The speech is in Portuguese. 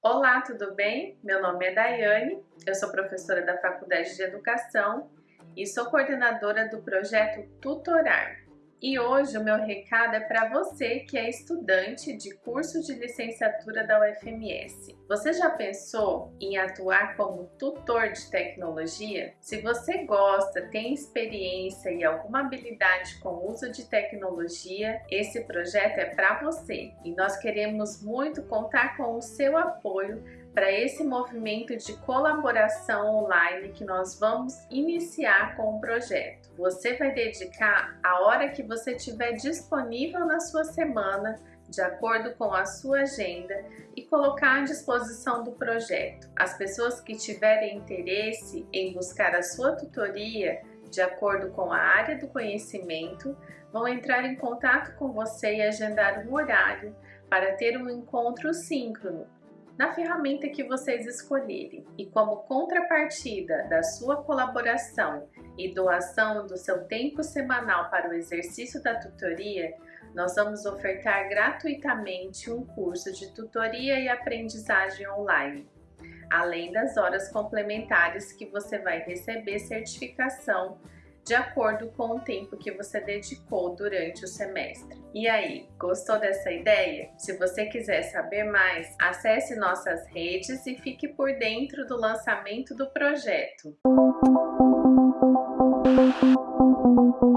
Olá, tudo bem? Meu nome é Daiane, eu sou professora da Faculdade de Educação e sou coordenadora do projeto Tutorar, e hoje o meu recado é para você que é estudante de curso de licenciatura da UFMS. Você já pensou em atuar como tutor de tecnologia? Se você gosta, tem experiência e alguma habilidade com o uso de tecnologia, esse projeto é para você. E nós queremos muito contar com o seu apoio para esse movimento de colaboração online que nós vamos iniciar com o projeto. Você vai dedicar a hora que você tiver disponível na sua semana de acordo com a sua agenda e colocar à disposição do projeto. As pessoas que tiverem interesse em buscar a sua tutoria de acordo com a área do conhecimento vão entrar em contato com você e agendar um horário para ter um encontro síncrono na ferramenta que vocês escolherem. E como contrapartida da sua colaboração e doação do seu tempo semanal para o exercício da tutoria, nós vamos ofertar gratuitamente um curso de tutoria e aprendizagem online, além das horas complementares que você vai receber certificação de acordo com o tempo que você dedicou durante o semestre. E aí, gostou dessa ideia? Se você quiser saber mais, acesse nossas redes e fique por dentro do lançamento do projeto. Música